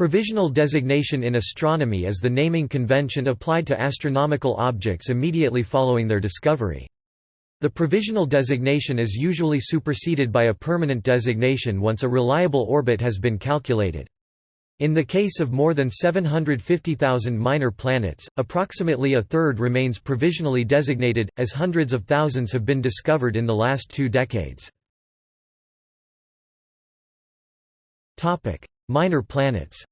Provisional designation in astronomy is the naming convention applied to astronomical objects immediately following their discovery. The provisional designation is usually superseded by a permanent designation once a reliable orbit has been calculated. In the case of more than 750,000 minor planets, approximately a third remains provisionally designated, as hundreds of thousands have been discovered in the last two decades. Minor planets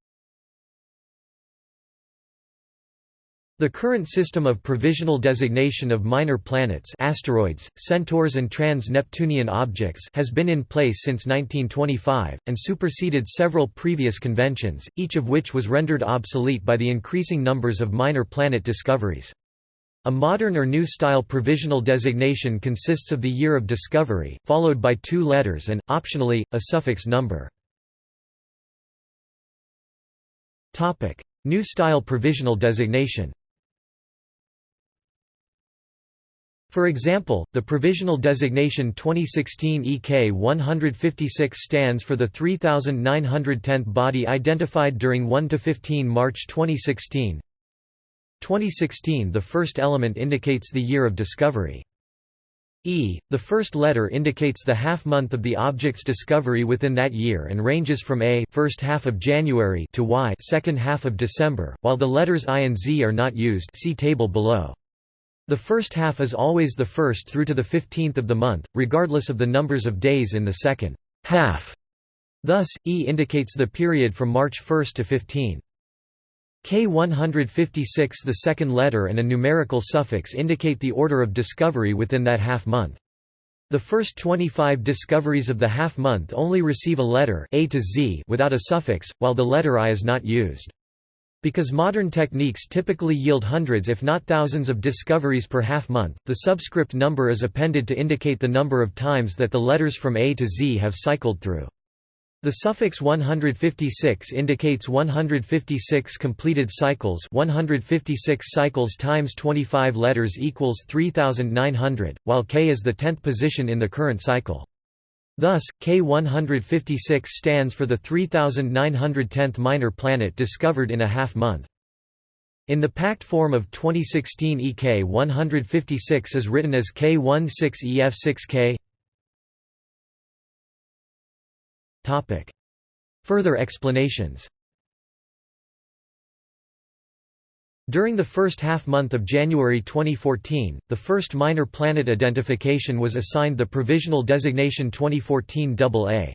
The current system of provisional designation of minor planets asteroids, centaurs and trans-Neptunian objects has been in place since 1925, and superseded several previous conventions, each of which was rendered obsolete by the increasing numbers of minor planet discoveries. A modern or new style provisional designation consists of the year of discovery, followed by two letters and, optionally, a suffix number. New style provisional designation For example, the provisional designation 2016 EK 156 stands for the 3910th body identified during 1–15 March 2016 2016 The first element indicates the year of discovery. E. The first letter indicates the half-month of the object's discovery within that year and ranges from A first half of January to Y second half of December, while the letters I and Z are not used see table below. The first half is always the first through to the fifteenth of the month, regardless of the numbers of days in the second half. Thus, E indicates the period from March 1 to 15. K156 the second letter and a numerical suffix indicate the order of discovery within that half-month. The first 25 discoveries of the half-month only receive a letter A to Z without a suffix, while the letter I is not used. Because modern techniques typically yield hundreds if not thousands of discoveries per half-month, the subscript number is appended to indicate the number of times that the letters from A to Z have cycled through. The suffix 156 indicates 156 completed cycles 156 cycles times 25 letters equals 3900, while K is the tenth position in the current cycle. Thus, K156 stands for the 3910th minor planet discovered in a half-month. In the packed form of 2016 EK 156 is written as K16EF6K Further explanations During the first half-month of January 2014, the first minor planet identification was assigned the provisional designation 2014 AA.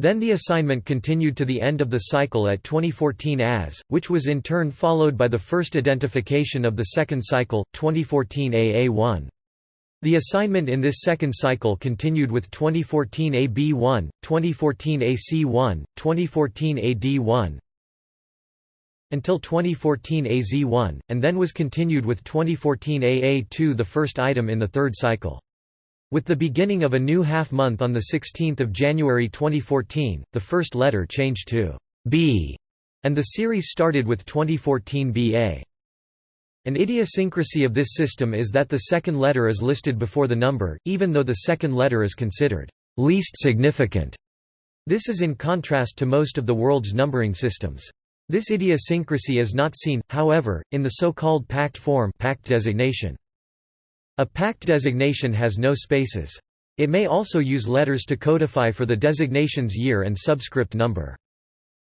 Then the assignment continued to the end of the cycle at 2014 AS, which was in turn followed by the first identification of the second cycle, 2014 AA1. The assignment in this second cycle continued with 2014 AB1, 2014 AC1, 2014 AD1, until 2014 AZ1, and then was continued with 2014 AA2 the first item in the third cycle. With the beginning of a new half-month on 16 January 2014, the first letter changed to B, and the series started with 2014 BA. An idiosyncrasy of this system is that the second letter is listed before the number, even though the second letter is considered least significant. This is in contrast to most of the world's numbering systems. This idiosyncrasy is not seen, however, in the so-called packed form packed designation. A packed designation has no spaces. It may also use letters to codify for the designation's year and subscript number.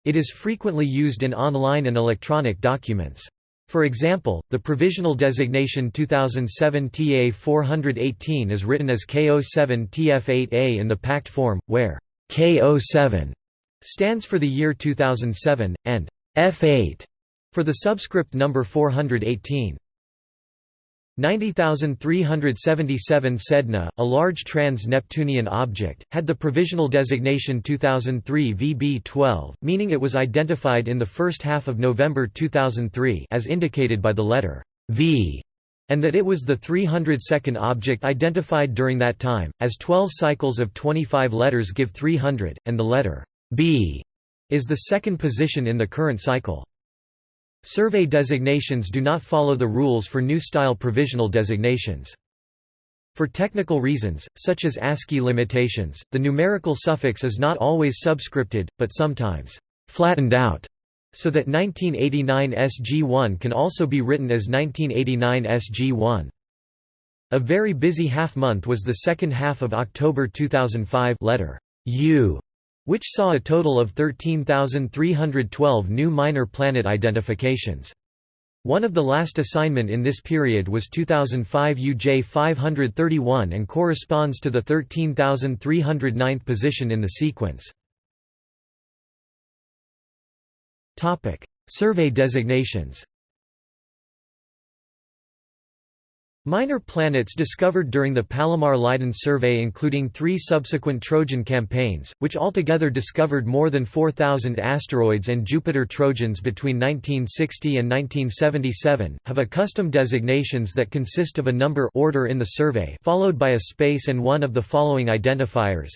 It is frequently used in online and electronic documents. For example, the provisional designation 2007 TA 418 is written as KO7 TF8A in the packed form, where KO7 stands for the year 2007, and F8 for the subscript number 418. 90377 Sedna, a large trans-Neptunian object, had the provisional designation 2003 VB12, meaning it was identified in the first half of November 2003 as indicated by the letter V, and that it was the 302nd object identified during that time, as 12 cycles of 25 letters give 300, and the letter B is the second position in the current cycle. Survey designations do not follow the rules for new-style provisional designations. For technical reasons, such as ASCII limitations, the numerical suffix is not always subscripted, but sometimes flattened out. so that 1989 SG1 can also be written as 1989 SG1. A very busy half-month was the second half of October 2005 letter U, which saw a total of 13,312 new minor planet identifications. One of the last assignment in this period was 2005 UJ 531 and corresponds to the 13,309th position in the sequence. Survey designations Minor planets discovered during the Palomar-Leiden survey including three subsequent Trojan campaigns, which altogether discovered more than 4,000 asteroids and Jupiter Trojans between 1960 and 1977, have a custom designations that consist of a number order in the survey followed by a space and one of the following identifiers.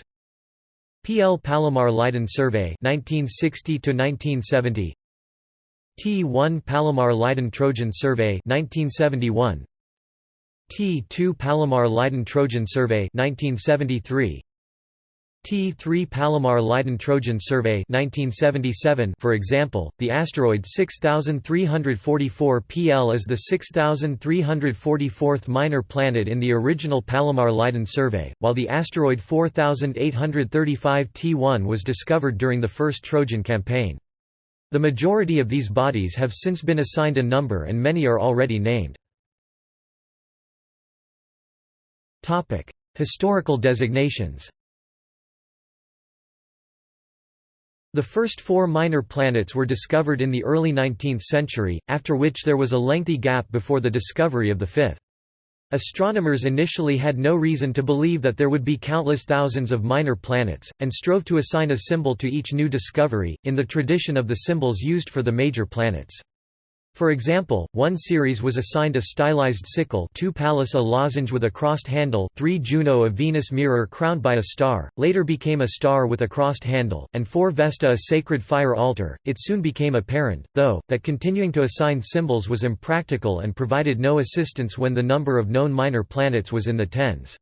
PL Palomar-Leiden survey 1960 1970 T1 Palomar-Leiden Trojan survey 1971 T2 Palomar-Leiden Trojan Survey 1973 T3 Palomar-Leiden Trojan Survey 1977 For example, the asteroid 6344 PL is the 6344th minor planet in the original Palomar-Leiden survey, while the asteroid 4835 T1 was discovered during the first Trojan campaign. The majority of these bodies have since been assigned a number and many are already named. Topic: Historical designations. The first four minor planets were discovered in the early 19th century, after which there was a lengthy gap before the discovery of the fifth. Astronomers initially had no reason to believe that there would be countless thousands of minor planets, and strove to assign a symbol to each new discovery, in the tradition of the symbols used for the major planets. For example, one Ceres was assigned a stylized sickle 2 Pallas a lozenge with a crossed handle 3 Juno a Venus mirror crowned by a star, later became a star with a crossed handle, and 4 Vesta a sacred fire altar. It soon became apparent, though, that continuing to assign symbols was impractical and provided no assistance when the number of known minor planets was in the tens.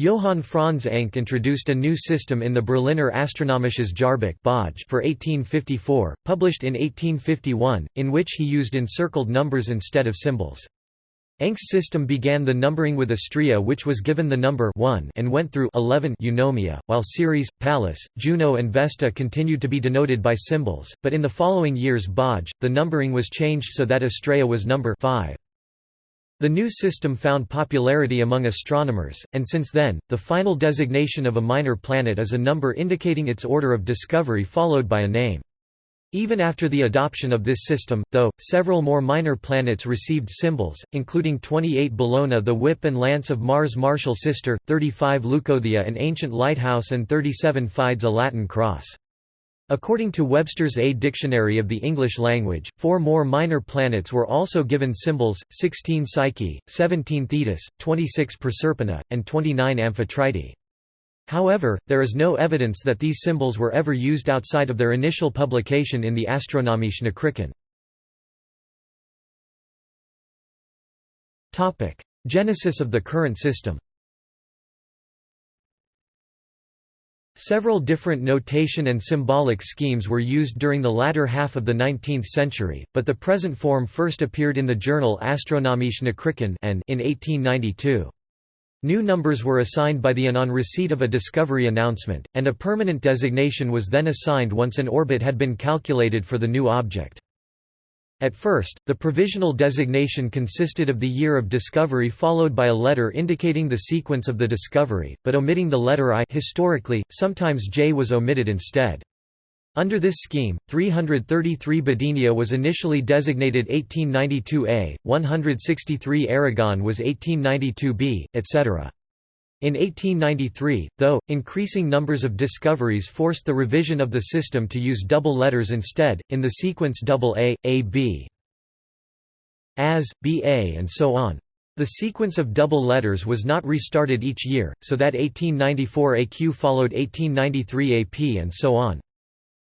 Johann Franz Encke introduced a new system in the Berliner Astronomisches Jahrbuch for 1854, published in 1851, in which he used encircled numbers instead of symbols. Encke's system began the numbering with Astraea which was given the number 1 and went through 11 eunomia, while Ceres, Pallas, Juno and Vesta continued to be denoted by symbols, but in the following years Boj, the numbering was changed so that Astraea was number 5. The new system found popularity among astronomers, and since then, the final designation of a minor planet is a number indicating its order of discovery followed by a name. Even after the adoption of this system, though, several more minor planets received symbols, including 28 Bellona the whip and lance of Mars' martial sister, 35 Leucothea an ancient lighthouse and 37 Fides a Latin cross. According to Webster's A Dictionary of the English Language, four more minor planets were also given symbols, 16 Psyche, 17 Thetis, 26 Proserpina, and 29 Amphitrite. However, there is no evidence that these symbols were ever used outside of their initial publication in the Astronomische Nachrichten. Genesis of the current system Several different notation and symbolic schemes were used during the latter half of the 19th century, but the present form first appeared in the journal Astronomische Nachrichten in 1892. New numbers were assigned by the AN on receipt of a discovery announcement, and a permanent designation was then assigned once an orbit had been calculated for the new object. At first, the provisional designation consisted of the year of discovery followed by a letter indicating the sequence of the discovery, but omitting the letter I historically, sometimes J was omitted instead. Under this scheme, 333 Badenia was initially designated 1892A, 163 Aragon was 1892B, etc. In 1893, though, increasing numbers of discoveries forced the revision of the system to use double letters instead, in the sequence AA, AB, AS, BA and so on. The sequence of double letters was not restarted each year, so that 1894 AQ followed 1893 AP and so on.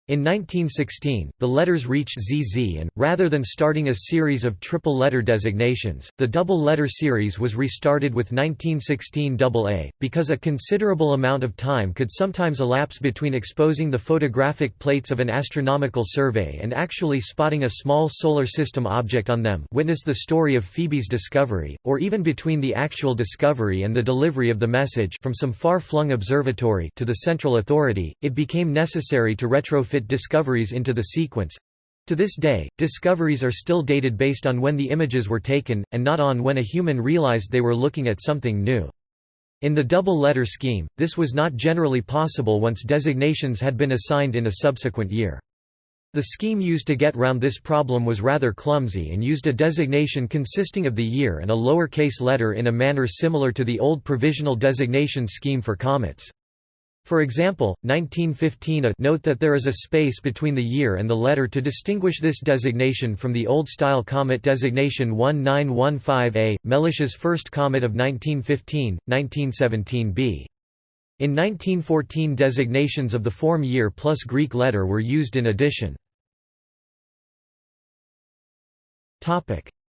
In 1916, the letters reached ZZ and, rather than starting a series of triple-letter designations, the double-letter series was restarted with 1916 AA, because a considerable amount of time could sometimes elapse between exposing the photographic plates of an astronomical survey and actually spotting a small solar system object on them witness the story of Phoebe's discovery, or even between the actual discovery and the delivery of the message from some far-flung observatory to the central authority, it became necessary to retrofit fit discoveries into the sequence. To this day, discoveries are still dated based on when the images were taken, and not on when a human realized they were looking at something new. In the double-letter scheme, this was not generally possible once designations had been assigned in a subsequent year. The scheme used to get round this problem was rather clumsy and used a designation consisting of the year and a lowercase letter in a manner similar to the old provisional designation scheme for comets. For example, 1915 a note that there is a space between the year and the letter to distinguish this designation from the old-style comet designation 1915A, Mellish's first comet of 1915, 1917b. In 1914 designations of the form year plus Greek letter were used in addition.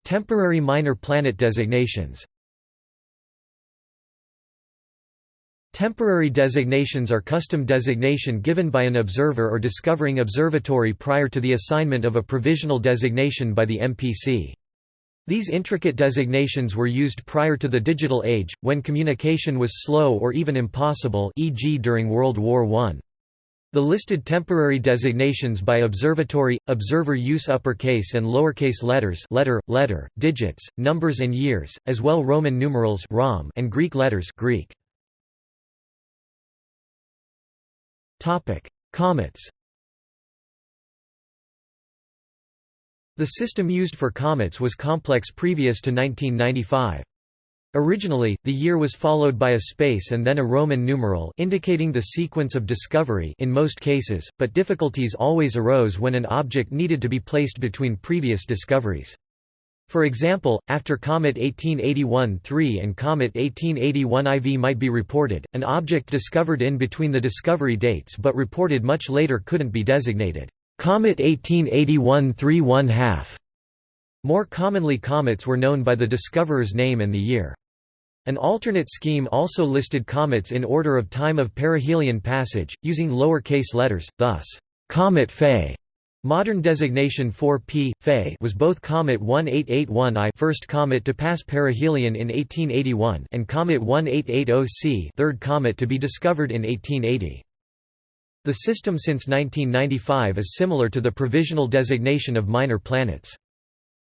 Temporary minor planet designations Temporary designations are custom designation given by an observer or discovering observatory prior to the assignment of a provisional designation by the MPC. These intricate designations were used prior to the digital age, when communication was slow or even impossible e.g. during World War I. The listed temporary designations by observatory, observer use uppercase and lowercase letters letter, letter, digits, numbers and years, as well Roman numerals and Greek letters Greek. Comets The system used for comets was complex previous to 1995. Originally, the year was followed by a space and then a Roman numeral indicating the sequence of discovery in most cases, but difficulties always arose when an object needed to be placed between previous discoveries. For example, after Comet 1881-3 and Comet 1881 IV might be reported, an object discovered in between the discovery dates but reported much later couldn't be designated Comet 1881-3 1 half. More commonly comets were known by the discoverer's name and the year. An alternate scheme also listed comets in order of time of perihelion passage, using lower-case letters, thus, Comet Faye Modern designation 4P, Faye was both Comet 1881 I first comet to pass perihelion in 1881 and Comet 1880C third comet to be discovered in 1880. The system since 1995 is similar to the provisional designation of minor planets.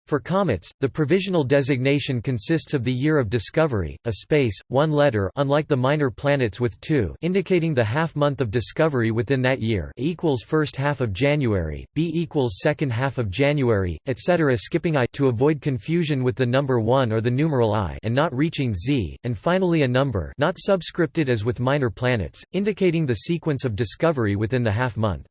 For comets, the provisional designation consists of the year of discovery, a space, one letter unlike the minor planets with two indicating the half-month of discovery within that year a equals first half of January, B equals second half of January, etc. skipping I to avoid confusion with the number 1 or the numeral I and not reaching Z, and finally a number not subscripted as with minor planets, indicating the sequence of discovery within the half-month.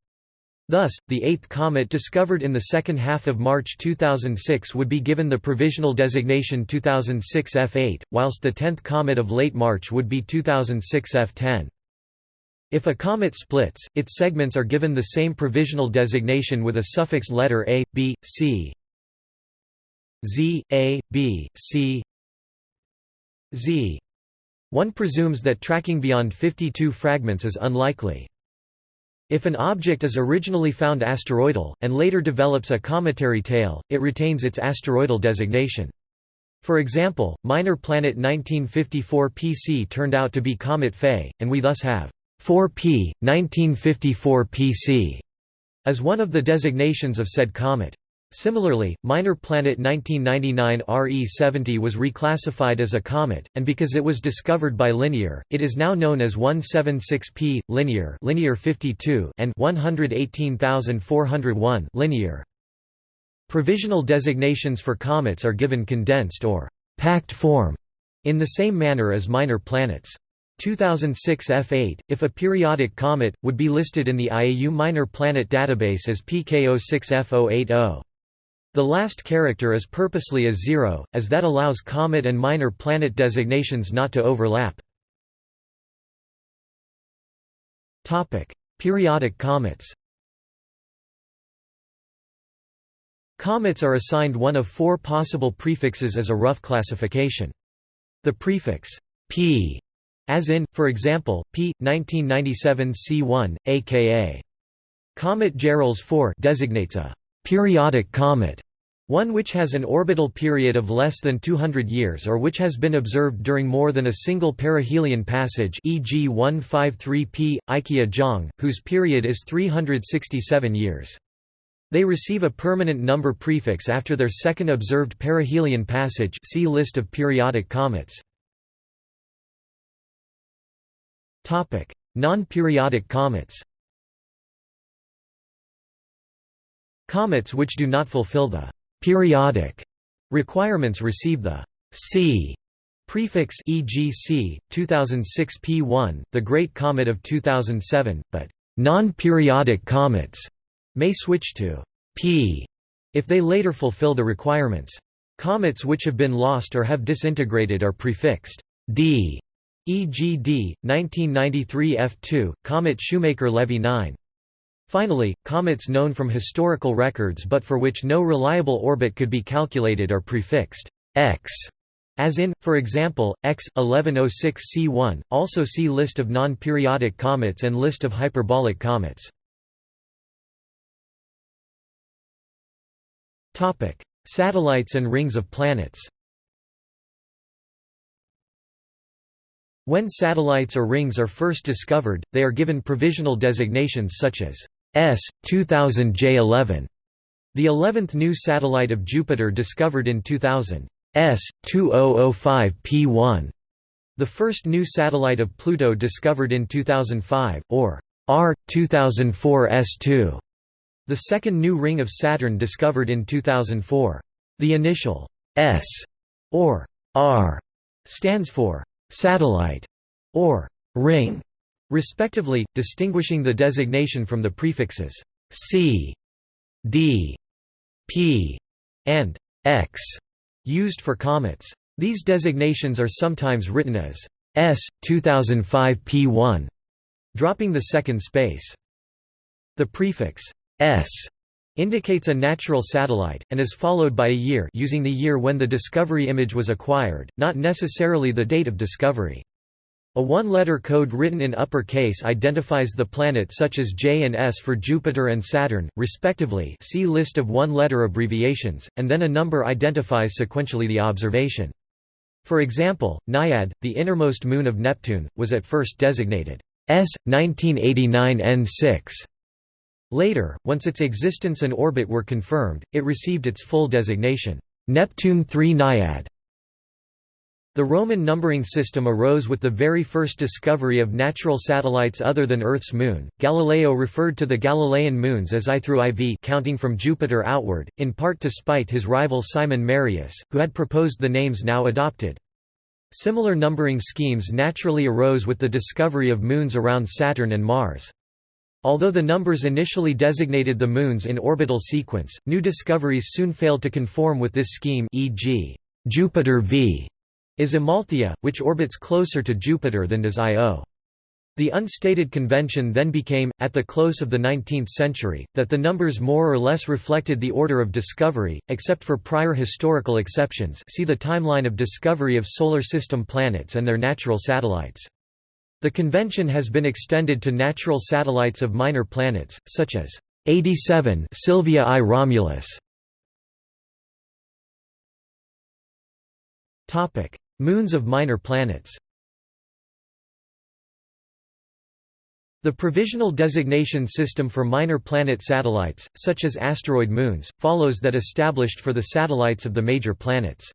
Thus, the eighth comet discovered in the second half of March 2006 would be given the provisional designation 2006 F8, whilst the tenth comet of late March would be 2006 F10. If a comet splits, its segments are given the same provisional designation with a suffix letter A, B, C, Z, A, B, C, Z. One presumes that tracking beyond 52 fragments is unlikely. If an object is originally found asteroidal, and later develops a cometary tail, it retains its asteroidal designation. For example, minor planet 1954 PC turned out to be Comet Faye, and we thus have 4P, 1954 PC, as one of the designations of said comet. Similarly, minor planet 1999 RE70 was reclassified as a comet, and because it was discovered by Linear, it is now known as 176P, Linear, Linear 52 and 118401 Linear. Provisional designations for comets are given condensed or packed form, in the same manner as minor planets. 2006 F8, if a periodic comet, would be listed in the IAU Minor Planet Database as PK06F080. The last character is purposely a zero, as that allows comet and minor planet designations not to overlap. Periodic comets Comets are assigned one of four possible prefixes as a rough classification. The prefix p, as in, for example, p. 1997 C1, aka Comet Gehrels 4 designates a periodic comet, one which has an orbital period of less than 200 years or which has been observed during more than a single perihelion passage e.g. 153p, Ikeya-Zhang, whose period is 367 years. They receive a permanent number prefix after their second observed perihelion passage see list of periodic comets. Non-periodic comets Comets which do not fulfill the «periodic» requirements receive the «C» prefix e.g. c. 2006 P1, the Great Comet of 2007, but «non-periodic comets» may switch to P if they later fulfill the requirements. Comets which have been lost or have disintegrated are prefixed D, e.g. D, 1993 F2, Comet Shoemaker-Levy 9. Finally, comets known from historical records but for which no reliable orbit could be calculated are prefixed X, as in, for example, X 1106 C1. Also see List of non-periodic comets and List of hyperbolic comets. Topic: Satellites and rings of planets. When satellites or rings are first discovered, they are given provisional designations such as S 2000 J11. The 11th new satellite of Jupiter discovered in 2000, S 2005 P1. The first new satellite of Pluto discovered in 2005, or R 2004 S2. The second new ring of Saturn discovered in 2004. The initial S or R stands for satellite or ring, respectively, distinguishing the designation from the prefixes C, D, P, and X used for comets. These designations are sometimes written as S 2005 P1, dropping the second space. The prefix S indicates a natural satellite, and is followed by a year using the year when the discovery image was acquired, not necessarily the date of discovery. A one-letter code written in upper case identifies the planet such as J and S for Jupiter and Saturn, respectively see list of one-letter abbreviations, and then a number identifies sequentially the observation. For example, Naiad, the innermost moon of Neptune, was at first designated S. 1989 N6. Later, once its existence and orbit were confirmed, it received its full designation, Neptune 3 Naiad. The Roman numbering system arose with the very first discovery of natural satellites other than Earth's moon. Galileo referred to the Galilean moons as I through IV counting from Jupiter outward, in part to spite his rival Simon Marius, who had proposed the names now adopted. Similar numbering schemes naturally arose with the discovery of moons around Saturn and Mars. Although the numbers initially designated the moons in orbital sequence, new discoveries soon failed to conform with this scheme e.g., Jupiter v is Amalthea, which orbits closer to Jupiter than does Io. The unstated convention then became, at the close of the 19th century, that the numbers more or less reflected the order of discovery, except for prior historical exceptions see the timeline of discovery of Solar System planets and their natural satellites. The convention has been extended to natural satellites of minor planets, such as 87 Sylvia I Romulus. Topic: Moons of minor planets. The provisional designation system for minor planet satellites, such as asteroid moons, follows that established for the satellites of the major planets.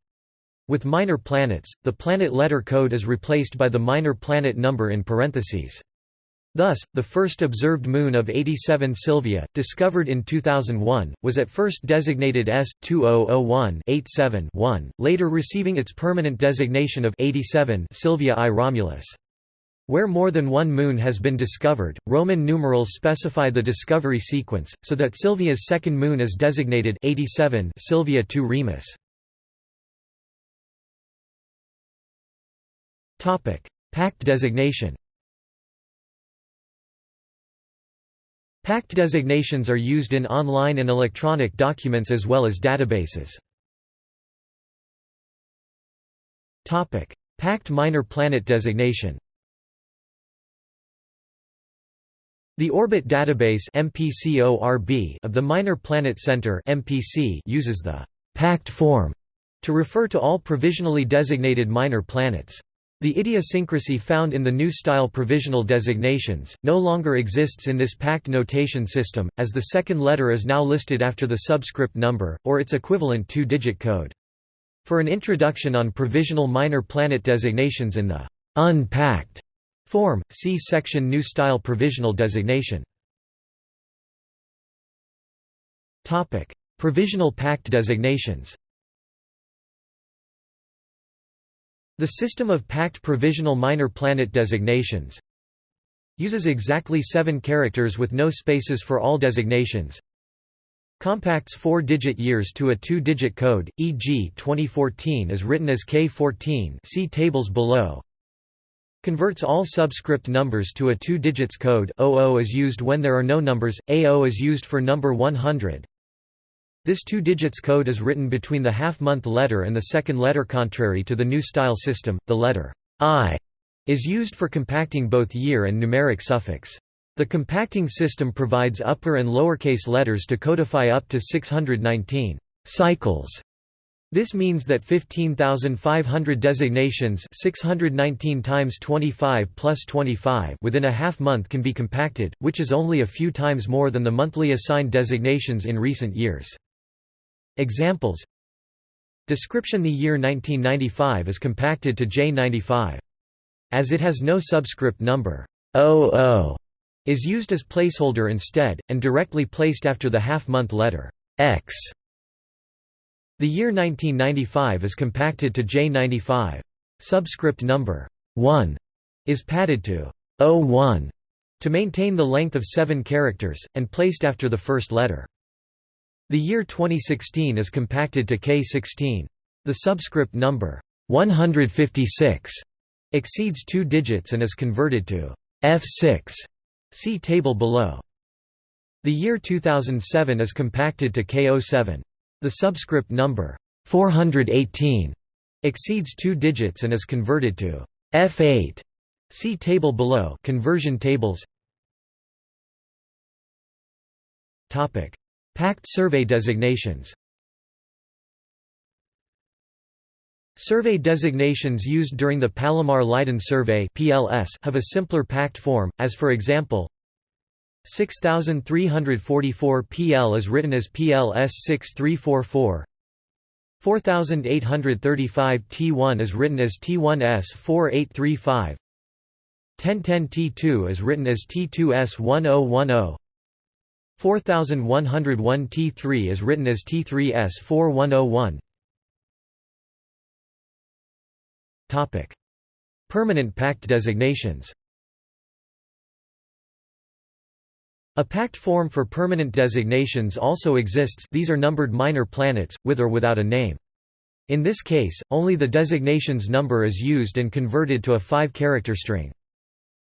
With minor planets, the planet letter code is replaced by the minor planet number in parentheses. Thus, the first observed moon of 87 Sylvia, discovered in 2001, was at first designated S2001-87-1, later receiving its permanent designation of 87 Sylvia I Romulus. Where more than one moon has been discovered, Roman numerals specify the discovery sequence, so that Sylvia's second moon is designated 87 Sylvia II Remus. Packed designation. Packed designations are used in online and electronic documents as well as databases. Packed minor planet designation The Orbit Database of the Minor Planet Center uses the «packed form» to refer to all provisionally designated minor planets. The idiosyncrasy found in the new style provisional designations, no longer exists in this packed notation system, as the second letter is now listed after the subscript number, or its equivalent two-digit code. For an introduction on provisional minor planet designations in the unpacked form, see section New Style Provisional Designation. Provisional packed designations The system of packed provisional minor planet designations uses exactly seven characters with no spaces for all designations. Compacts four-digit years to a two-digit code, e.g. 2014 is written as K14 see tables below. Converts all subscript numbers to a two digits code 00 is used when there are no numbers, AO is used for number 100 this two digits code is written between the half-month letter and the second letter contrary to the new style system, the letter I is used for compacting both year and numeric suffix. The compacting system provides upper and lowercase letters to codify up to 619 cycles. This means that 15,500 designations 619 times 25 plus 25 within a half month can be compacted, which is only a few times more than the monthly assigned designations in recent years. Examples Description The year 1995 is compacted to J95. As it has no subscript number, 00 is used as placeholder instead, and directly placed after the half-month letter, X. The year 1995 is compacted to J95. Subscript number 1 is padded to 01 to maintain the length of seven characters, and placed after the first letter. The year 2016 is compacted to K16. The subscript number 156 exceeds two digits and is converted to F6. See table below. The year 2007 is compacted to K07. The subscript number 418 exceeds two digits and is converted to F8. See table below conversion tables Topic Packed survey designations. Survey designations used during the Palomar-Leiden survey have a simpler packed form, as for example 6344 PL is written as PLS 6344 4835 T1 is written as T1S 4835 1010 T2 is written as T2S 1010 4101 T3 is written as T3S 4101 Topic Permanent packed designations A packed form for permanent designations also exists these are numbered minor planets, with or without a name. In this case, only the designation's number is used and converted to a five-character string.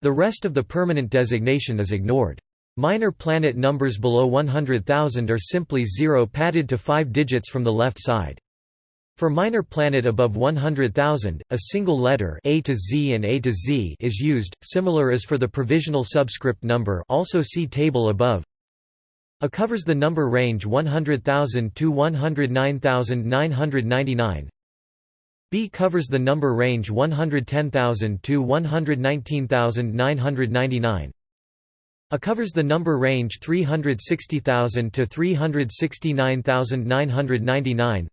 The rest of the permanent designation is ignored. Minor planet numbers below 100,000 are simply zero padded to five digits from the left side. For minor planet above 100,000, a single letter A to Z and A to Z is used, similar as for the provisional subscript number also see table above. A covers the number range 100,000 to 109,999. B covers the number range 110,000 to 119,999. A covers the number range 360,000 to 369,999.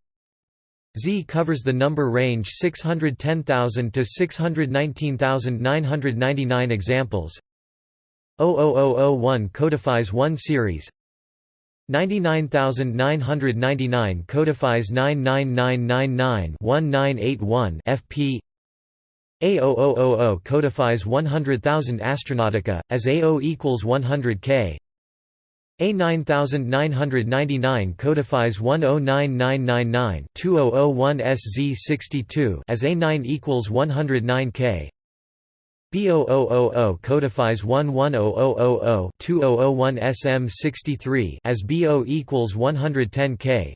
Z covers the number range 610,000 to 619,999 examples 00001 codifies one Ceres 99999 codifies 99999-1981 FP a0000 codifies 100,000 Astronautica, as A0 equals 100 K. A9999 codifies 109999-2001 SZ62 as A9 equals 109 K. B0000 codifies 110000-2001 SM63 as BO equals 110 K.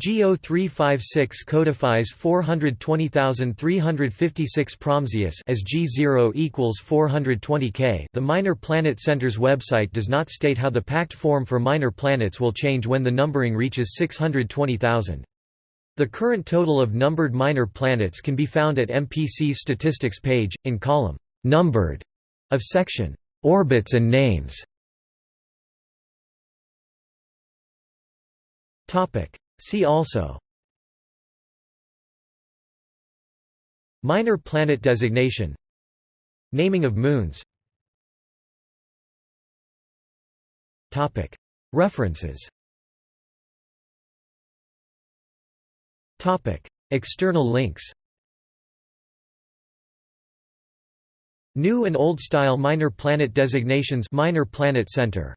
GO356 codifies 420,356 Praamzius as G0 equals 420K. The Minor Planet Center's website does not state how the packed form for minor planets will change when the numbering reaches 620,000. The current total of numbered minor planets can be found at MPC's statistics page, in column Numbered of section Orbits and Names. Topic See also Minor planet designation Naming of moons References External links New and Old Style Minor Planet Designations Minor Planet Center